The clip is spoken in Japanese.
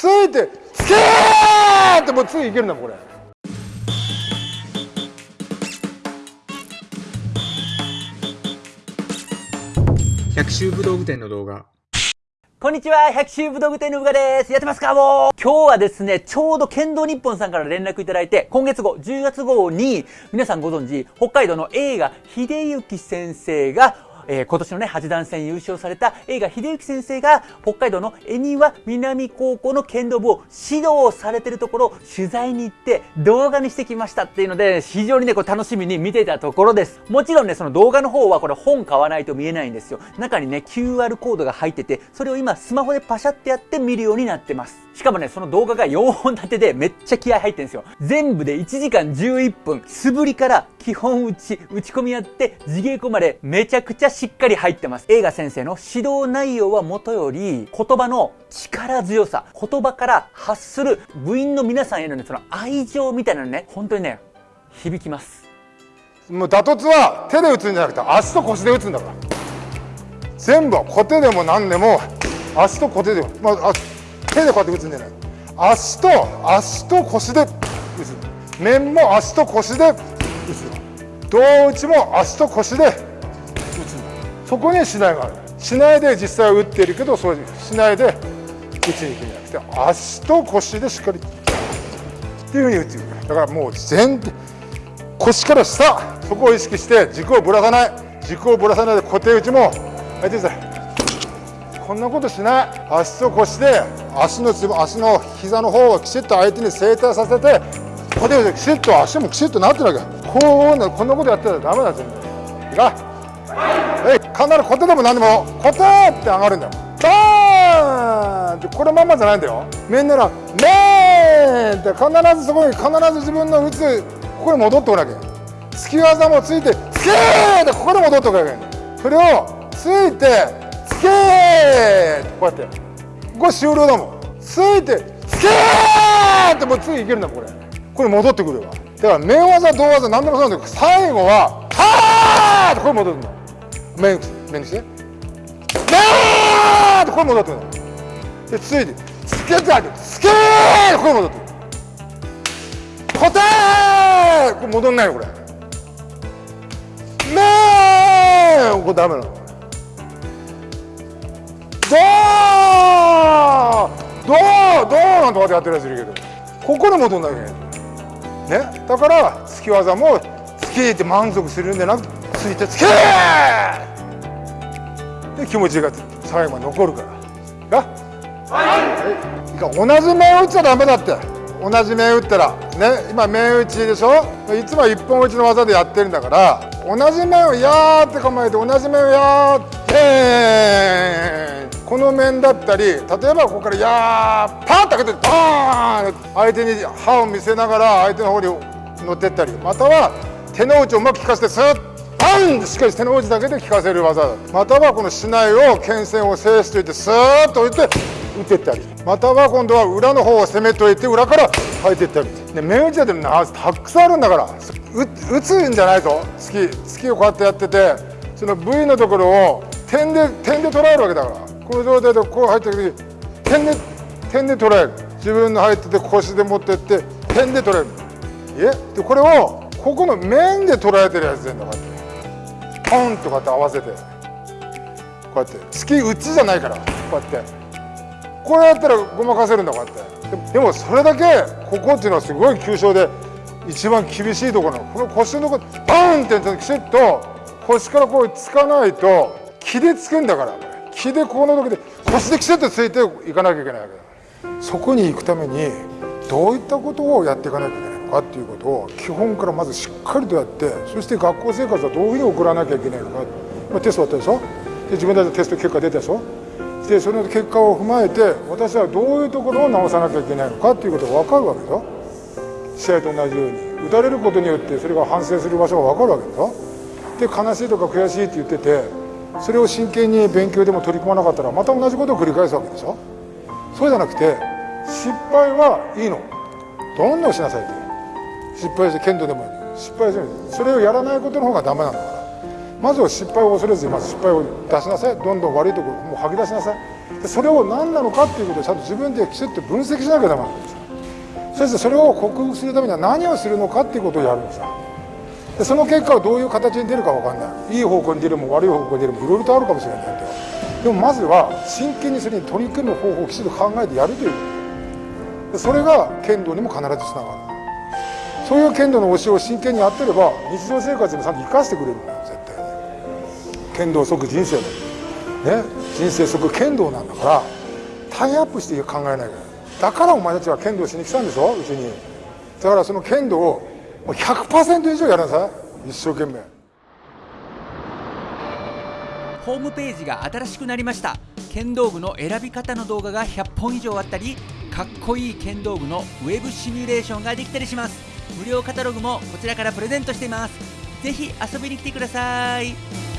ついてつけーってもう次いけるんだこれ。百秋武道具店の動画。こんにちは、百秋武道具店のうがです。やってますかもう。今日はですね、ちょうど剣道日本さんから連絡いただいて、今月号、10月号に、皆さんご存知、北海道の映画、秀幸先生がえー、今年のね、八段戦優勝された映画、秀幸先生が北海道の恵庭南高校の剣道部を指導されてるところを取材に行って動画にしてきましたっていうので、非常にね、こう楽しみに見てたところです。もちろんね、その動画の方はこれ本買わないと見えないんですよ。中にね、QR コードが入ってて、それを今スマホでパシャってやって見るようになってます。しかもね、その動画が4本立てでめっちゃ気合入ってるんですよ。全部で1時間11分、素振りから基本打ち、打ち込みやって、地稽古までめちゃくちゃしっかり入ってます。映画先生の指導内容はもとより、言葉の力強さ、言葉から発する部員の皆さんへのね、その愛情みたいなのね、本当にね、響きます。もう打突は手で打つんじゃなくて足と腰で打つんだから。全部は小手でも何でも足と小手でも、まあ、手でこうやって打つんじゃない。足と足と腰で打つ。面も足と腰で打つ。胴打ちも足と腰で打つ。そこにしないがある。しないで実際は打っているけどそうしないで打ちに行くんじゃなくて足と腰でしっかりっていうふうに打っていく。だからもう全腰から下そこを意識して軸をぶらさない。軸をぶらさないで固定打ちもやってくださいこんなことしない。足と腰で足の足の膝の方をきちっと相手に正対させてここできちっと足もきちっとなってるわけ。こうなこんなことやってたらダメだ全部いいかはい。必ずコテでも何でもコテって上がるんだよ。バーン！ってこれまんまじゃないんだよ。みんならメーンって必ずそこに必ず自分の打つここに戻っておるわけ。突き技もついてつけーってここに戻っておくわけ。それをついてけーこうやって。これ終了だもん。ついてつけーってもう次いけるんだこれ。これ戻ってくるわ。だから面技胴技何でもそうなんだけど最後ははーってこれ戻るんだ面面にして。なーってこれ戻ってくるんだでついてつけてあげてつけーってこれ戻ってくる。答えこれ戻んないよこれ。めーこれダメなの。なんとかでやってるやついるけど。ここで戻んなきゃいけないね？だから突き技もつけて満足するんじゃなくてついてつけで気持ちが最後まで残るから。が？はい、はい、同じ面打っちゃダメだって。同じ面打ったらね？今面打ちでしょ？いつも一本打ちの技でやってるんだから同じ面をやーって構えて同じ面をやーってこの面だったり例えばここからやーパーッと開けてバーン！相手に歯を見せながら相手の方に乗ってったりまたは手の内をうまく効かせてスッパン！しっかり手の内だけで効かせる技。またはこの竹刀を剣線を制しといてスーッと置いて打ってったり。または今度は裏の方を攻めといて裏から入っていったり。で面打ちだってたくさんあるんだから打つんじゃないぞ月月をこうやってやっててその V のところを点で点で捉えるわけだから。この状態でこう入ってる点で点で捉える。自分の入ってて腰で持ってって点で捉える。え？でこれをここの面で捉えてるやつでんだこうやって。ポンとこうやって合わせて。こうやって。月打ちじゃないから。こうやって。こうやったらごまかせるんだこうやって。でもそれだけここっていうのはすごい急所で一番厳しいところの。この腰のところバンってきちっと腰からこうつかないと気でつくんだから。気でこの時で腰できちっとついていかなきゃいけないわけだ。そこに行くためにどういったことをやっていかなきゃいけないのかっていうことを基本からまずしっかりとやってそして学校生活はどういうふうに送らなきゃいけないのか、まあ、テストあったでしょ？で自分たちのテスト結果出たでしょ？でその結果を踏まえて私はどういうところを直さなきゃいけないのかっていうことが分かるわけでしょ試合と同じように打たれることによってそれが反省する場所が分かるわけでしょで悲しいとか悔しいって言っててそれを真剣に勉強でも取り組まなかったらまた同じことを繰り返すわけでしょ？そうじゃなくて失敗はいいの。どんどんしなさいって。失敗して剣道でもいい失敗する。それをやらないことの方がダメなんだから。まずは失敗を恐れずにまず失敗を出しなさい。どんどん悪いところもう吐き出しなさい。でそれを何なのかっていうことをちゃんと自分できちっと分析しなきゃダメなんですよ。そしてそれを克服するためには何をするのかっていうことをやるんですよ。でその結果はどういう形に出るか分かんない。いい方向に出るも悪い方向に出るもいろいろとあるかもしれないけどでもまずは真剣にそれに取り組む方法をきちんと考えてやるという。ことそれが剣道にも必ずつながる。そういう剣道の教えを真剣にやってれば日常生活にもちゃんと生かしてくれるんだよ絶対に。剣道即人生だね。人生即剣道なんだからタイアップして考えないからだからお前たちは剣道しに来たんでしょうちに。だからその剣道をもう100%以上やらなさい一生懸命ホームページが新しくなりました剣道具の選び方の動画が100本以上あったりかっこいい剣道具のウェブシミュレーションができたりします無料カタログもこちらからプレゼントしています是非遊びに来てください